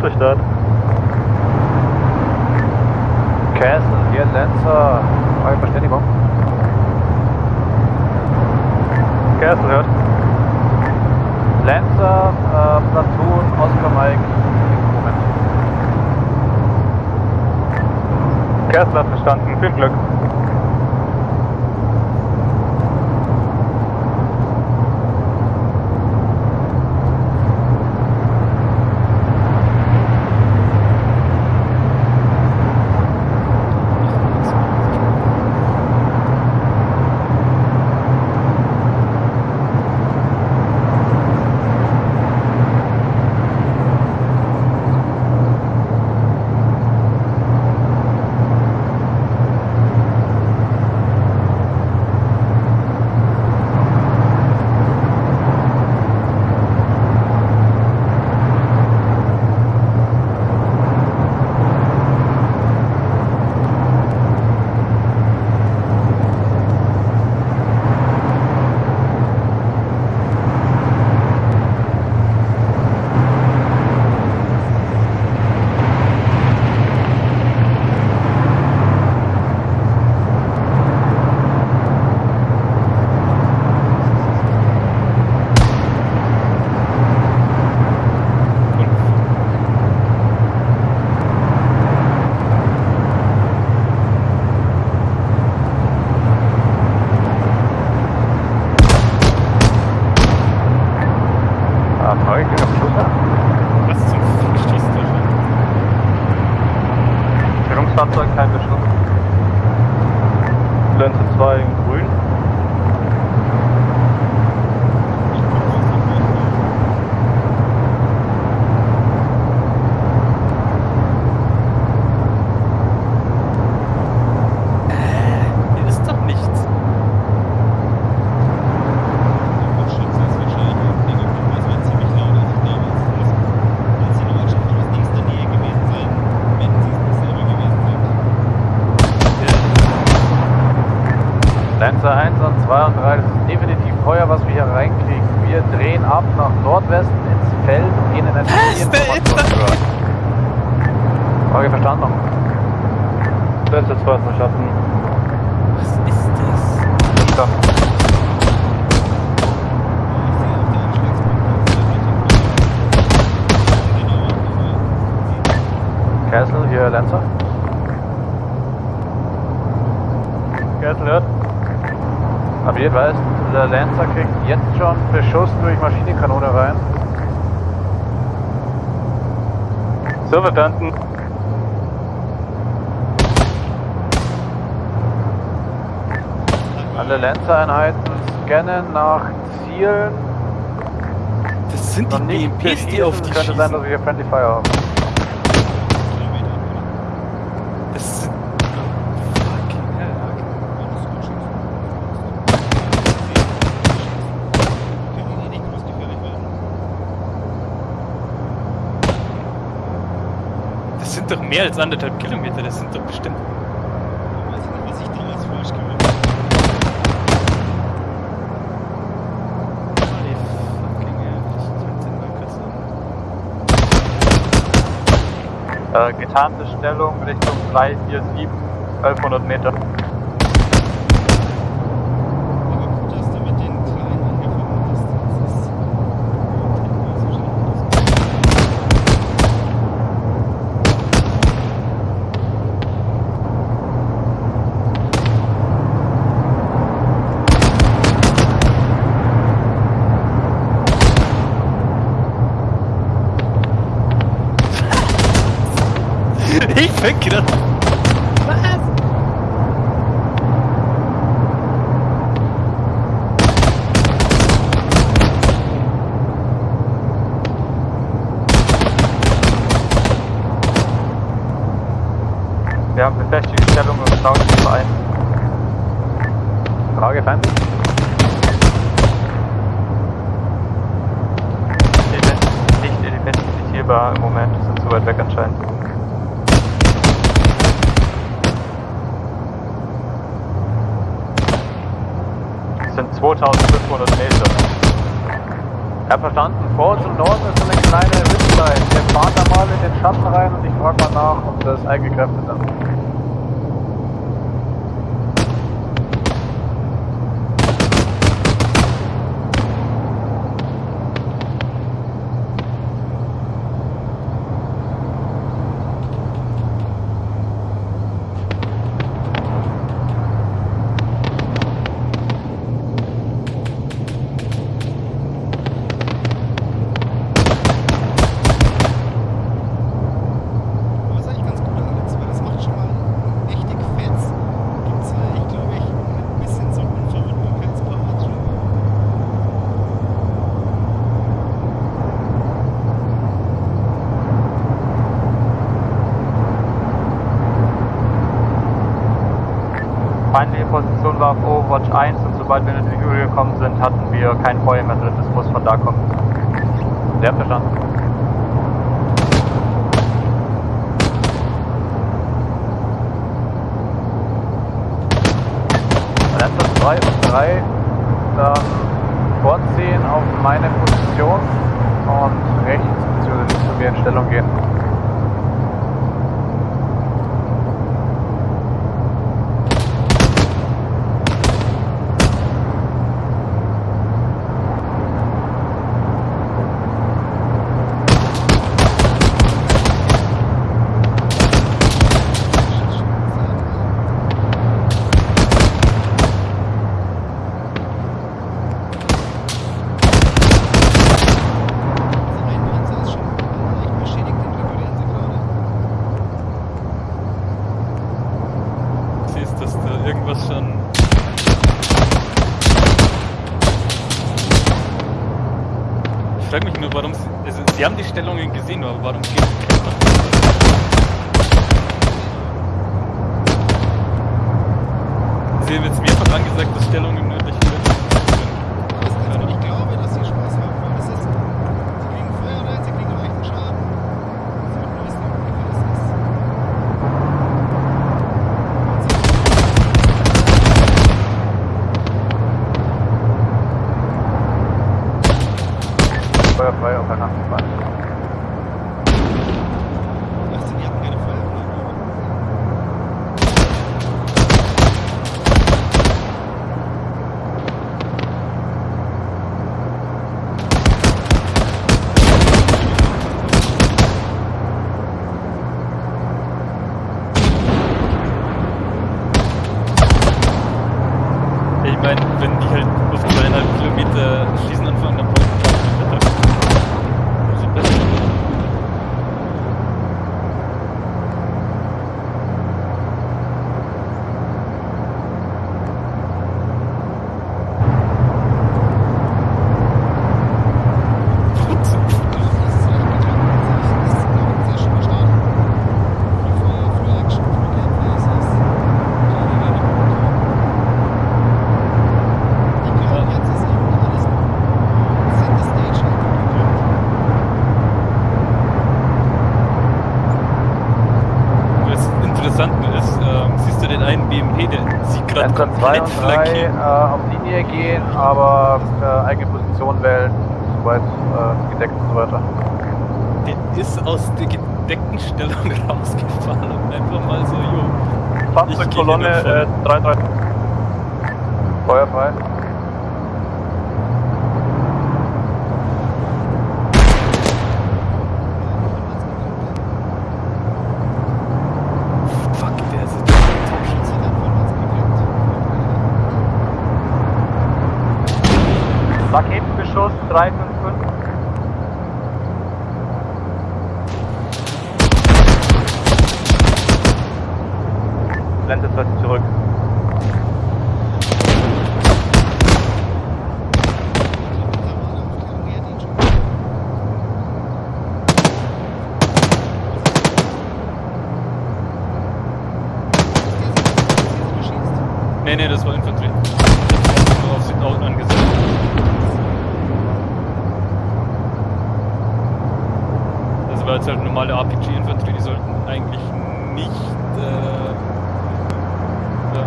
Flugzeugstart. Castle, hier Lancer, freie Verständigung. Castle hört. Lancer, äh, Platoon, Oscar Mike, Moment. Castle hat verstanden. Viel Glück. Verstanden. Lancer 2 ist verstanden. Was ist das? Verstanden. Castle, hier Lancer. Castle hört. Aber ihr weißt, der Lancer kriegt jetzt schon Beschuss durch Maschinenkanone rein. So verstanden. Alle Lancer-Einheiten scannen nach Zielen. Das sind Noch die BMPs, die auf die Könnte sein, dass schießen. wir Friendly Fire haben. Sind... Das sind doch mehr als anderthalb Kilometer, das sind doch bestimmt... Holy fucking hell, ich sollte den mal kurz an. Äh, getarnte Stellung Richtung 347, 1100 Meter. Wir haben befestigte Stellung und Schnauze ein. Frage. Ident- Nicht identifizierbar im Moment, sind zu weit weg anscheinend. Es sind 2500 Meter. Ja, verstanden. Vor uns im Norden ist eine kleine mal in den Schatten rein und ich frage mal nach, ob das eigene ist. Feindliche Position war auf Overwatch 1 und sobald wir in die Höhe gekommen sind, hatten wir kein Feuer mehr drin. Das muss von da kommen. Sehr verstanden. Lancer 2 und 3 dann vorziehen auf meine Position und rechts bzw. zu mir in Stellung gehen. Also ein Panzer ist schon leicht beschädigt, den reparieren sie gerade. Siehst, dass da irgendwas schon. Ich frage mich nur, warum sie. Also, sie haben die Stellungen gesehen, aber warum geht keiner? Sie haben jetzt mehrfach angesagt, dass Stellungen nördlich sind. Also ich glaube, dass sie Spaß haben, weil das ist, sie kriegen Feuer rein, sie kriegen leichten Schaden. Sie wollten nur wissen, wie viel das ist. Und sie Feuer frei auf einer Bahn. Ach, sie hatten keine Feuerflamme. Ich meine, wenn die halt auf zweieinhalb Kilometer schießen anfangen, dann brauchen die Wetter. Also besser. Das ist recht geklappt. Das ist, glaube ich, ein sehr schöner Start. Viel Feuer, viel Action, viel Gameplay. Es ist gerade wieder gut. Ich glaube, jetzt ist eben alles Center Stage halt gut geklappt. Das Interessante ist, ähm, siehst du den einen BMP, der Lancer 2 komplett und 3 flankiert. äh, auf Linie gehen, aber äh, eigene Position wählen, soweit äh, gedeckt und so weiter. Der ist aus der gedeckten Stellung rausgefahren und einfach mal so, jo. Fahrzeugkolonne äh, 3, 355. Blendet heute zurück. Nee, nee, das war Infanterie. Nur auf Südauten angesetzt. War jetzt halt normale RPG-Infanterie, die sollten eigentlich nicht. Äh, ja.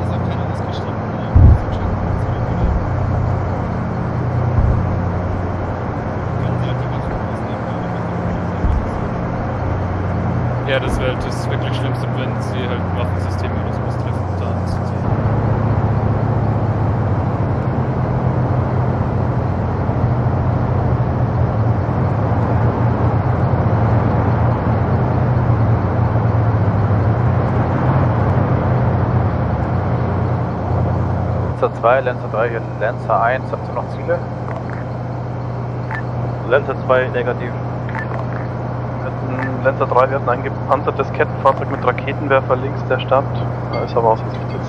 Das hat keiner ausgeschrieben. Ja, das wäre halt das wirklich Schlimmste, wenn sie halt Waffensysteme oder sowas treffen. Da zu sehen. Lancer 2, Lancer 3, hier Lancer 1, habt ihr noch Ziele? Lancer 2 negativ. Lancer 3, wir hatten ein gepanzertes Kettenfahrzeug mit Raketenwerfer links der Stadt. Da ist aber ausgesichtet.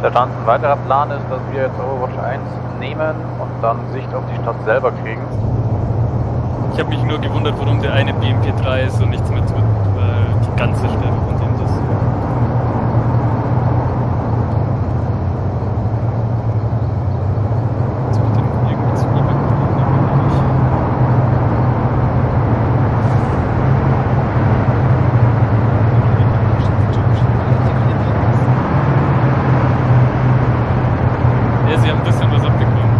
Sergeant, ein weiterer Plan ist, dass wir jetzt Overwatch 1 nehmen und dann Sicht auf die Stadt selber kriegen. Ich habe mich nur gewundert, warum der eine BMP3 ist und nichts mehr tut, weil die ganze Stelle von dem das. Zu dem irgendwie zu übergelegen, aber nicht. Ja, sie haben ein bisschen was abbekommen.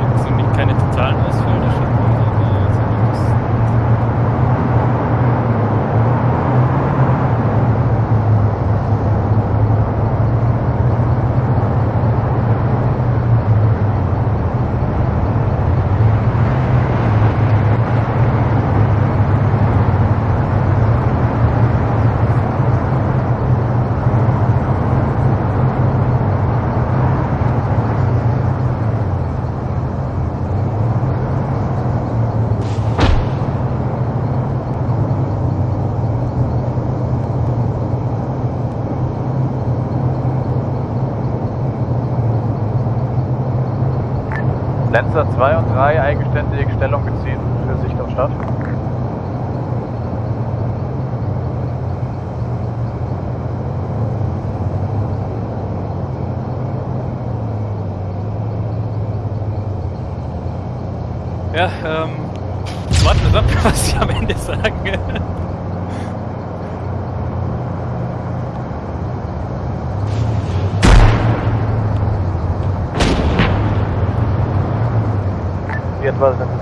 Jetzt sind nicht keine totalen Ausfälle schon, aber zumindest. Lancer 2 und 3 eigenständig Stellung beziehen für Sicht auf Stadt. Ja, ähm. Warten wir ab, was sie Wie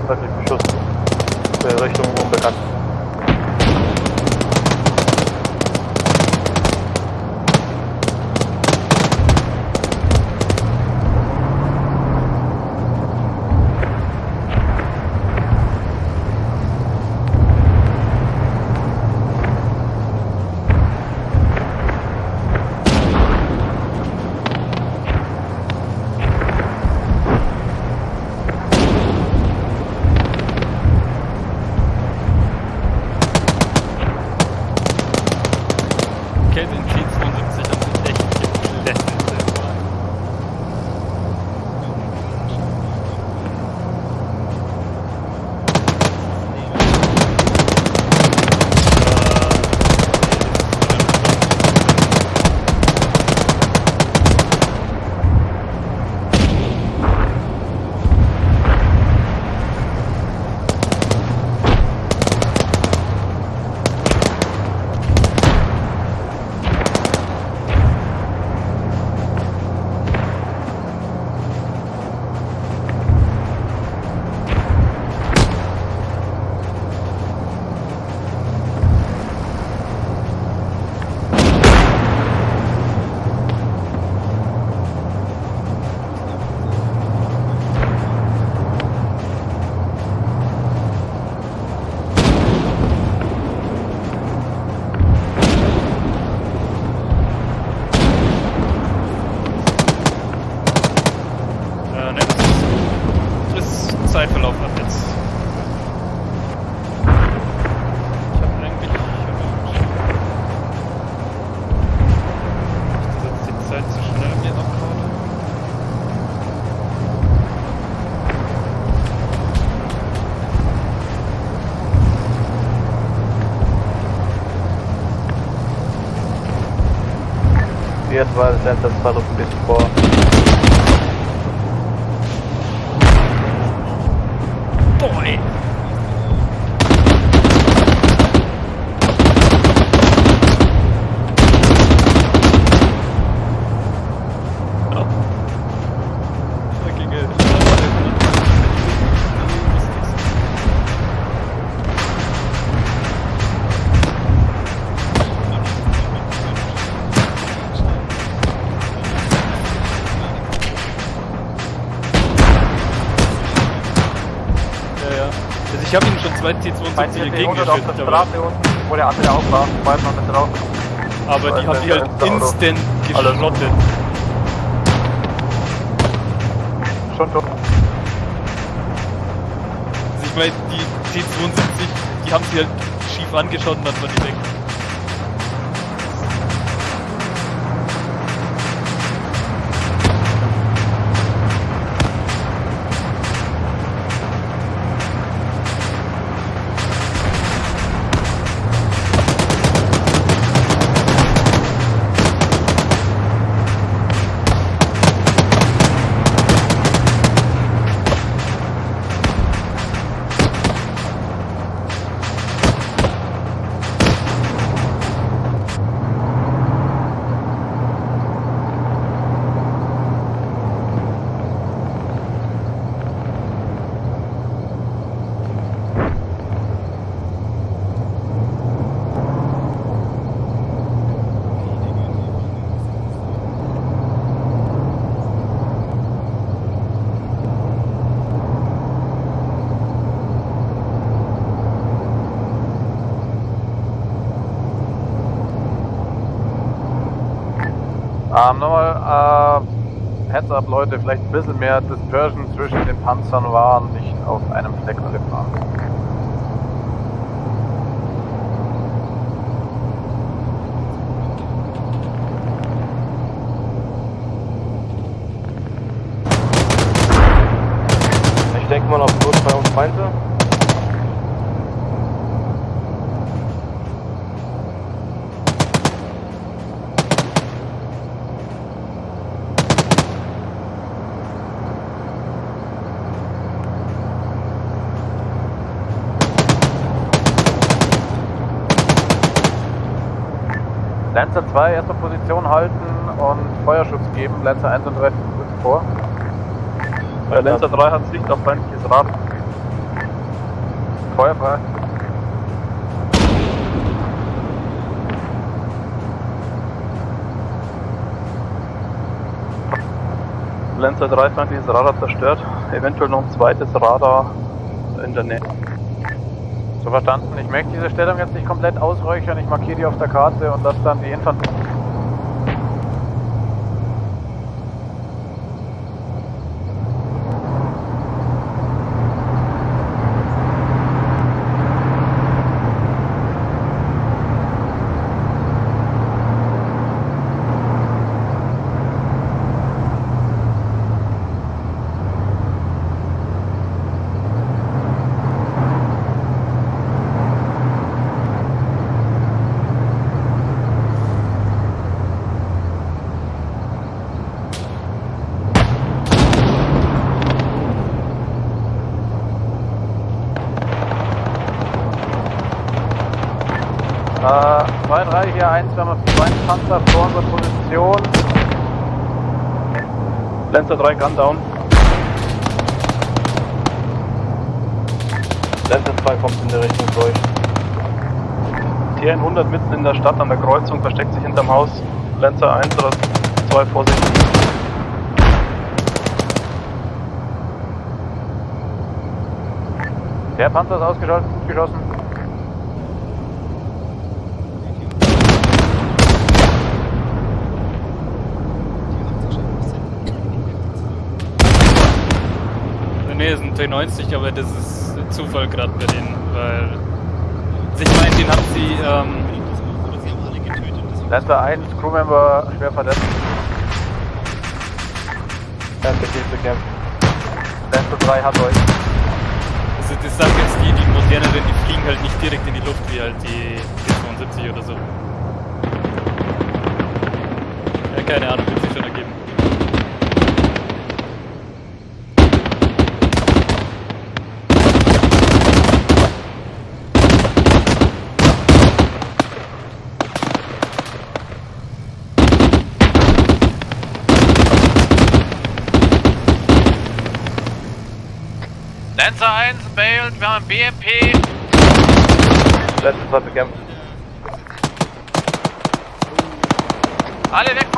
Wie etwa ist Lancer 2 noch Also ich habe ihnen schon zwei T72 Mein TT 100 auf der entgegengeschüttet, aber, Straße unten, wo der andere auch war, war noch mit drauf. aber die haben die halt instant geschrottet. Schon tot. Also ich meine, die T72, die haben sie halt schief angeschaut und dann waren die weg. Ähm, nochmal, äh, Heads up Leute, vielleicht ein bisschen mehr Dispersion zwischen den Panzern war, nicht auf einem Fleck alle fahren. Ich denke mal auf Kurs bei uns Feinde. Lancer 2 erste Position halten und Feuerschutz geben. Lancer 1 und 3 rücken vor. Äh, Lancer 3 hat Sicht auf feindliches Rad. Feuer frei. Lancer 3 feindliches Radar zerstört. Eventuell noch ein zweites Radar in der Nähe. So verstanden. Ich möchte diese Stellung jetzt nicht komplett ausräuchern. Ich markiere die auf der Karte und lasse dann die Infanterie. 2, 3, hier 1, wir haben zwei Panzer vor unserer Position. Lancer 3 Gun down. Lancer 2 kommt in der Richtung durch. TN100 mitten in der Stadt an der Kreuzung versteckt sich hinterm Haus. Lancer 1 oder 2 Vorsicht. Der Panzer ist ausgeschaltet, gut geschossen. Nee, ist ein T90, aber das ist Zufall gerade bei denen, weil. Ich meine, den haben sie, ähm, Lancer 1, Crewmember schwer verletzt. Lancer geht bekämpft. Lancer 3 hat euch. also das sagen jetzt die, die moderneren, die fliegen halt nicht direkt in die Luft wie halt die T72 oder so. Ja, keine Ahnung, wird sich schon ergeben. Lancer 1, Bailed, wir haben BMP. Lancer 2 bekämpft. Alle weg